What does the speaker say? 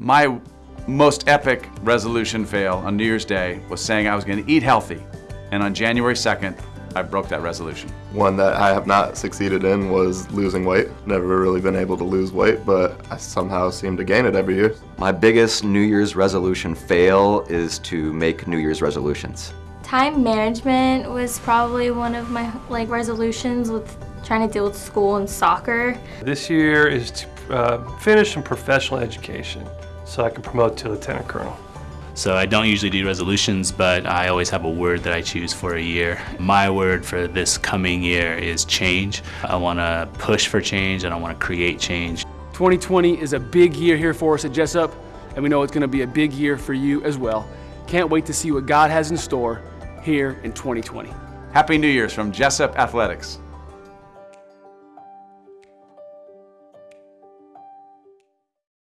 My most epic resolution fail on New Year's Day was saying I was going to eat healthy. And on January 2nd, I broke that resolution. One that I have not succeeded in was losing weight. Never really been able to lose weight, but I somehow seem to gain it every year. My biggest New Year's resolution fail is to make New Year's resolutions. Time management was probably one of my like resolutions with trying to deal with school and soccer. This year is to uh, finish some professional education so I can promote to lieutenant colonel. So I don't usually do resolutions, but I always have a word that I choose for a year. My word for this coming year is change. I want to push for change and I want to create change. 2020 is a big year here for us at Jessup, and we know it's going to be a big year for you as well. Can't wait to see what God has in store here in 2020. Happy New Year's from Jessup Athletics.